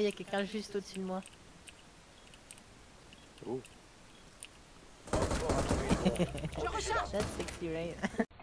Il y a quelqu'un juste au-dessus de moi. Oh. Je un truc. That's sexy, right?